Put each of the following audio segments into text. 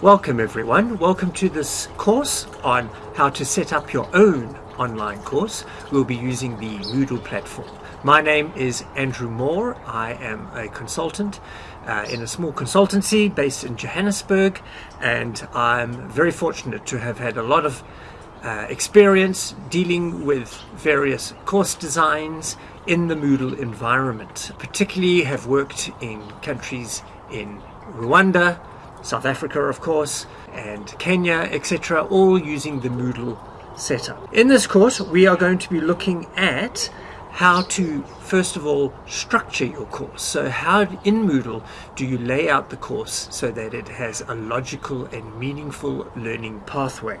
Welcome everyone. Welcome to this course on how to set up your own online course. We'll be using the Moodle platform. My name is Andrew Moore. I am a consultant uh, in a small consultancy based in Johannesburg and I'm very fortunate to have had a lot of uh, experience dealing with various course designs in the Moodle environment. Particularly have worked in countries in Rwanda, South Africa of course, and Kenya, etc., all using the Moodle setup. In this course, we are going to be looking at how to first of all structure your course. So how in Moodle do you lay out the course so that it has a logical and meaningful learning pathway.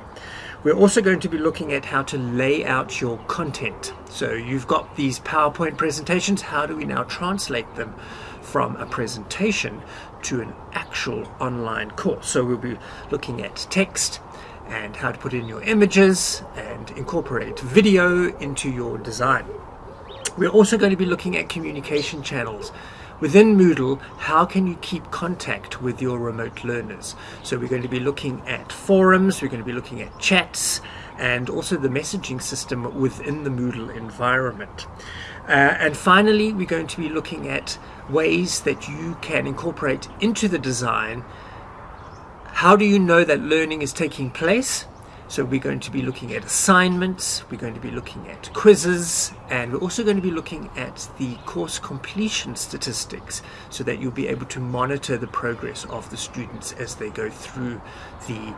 We're also going to be looking at how to lay out your content. So you've got these PowerPoint presentations, how do we now translate them from a presentation to an actual online course? So we'll be looking at text, and how to put in your images and incorporate video into your design. We're also going to be looking at communication channels. Within Moodle, how can you keep contact with your remote learners? So we're going to be looking at forums, we're going to be looking at chats, and also the messaging system within the Moodle environment. Uh, and finally, we're going to be looking at ways that you can incorporate into the design how do you know that learning is taking place? So we're going to be looking at assignments, we're going to be looking at quizzes, and we're also going to be looking at the course completion statistics so that you'll be able to monitor the progress of the students as they go through the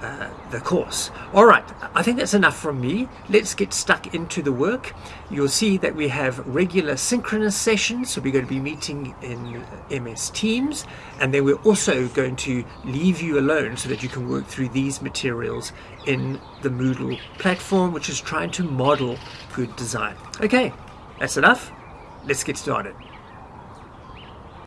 uh, the course. All right, I think that's enough from me. Let's get stuck into the work. You'll see that we have regular synchronous sessions, so we're going to be meeting in MS Teams, and then we're also going to leave you alone so that you can work through these materials in the Moodle platform, which is trying to model good design. Okay, that's enough. Let's get started.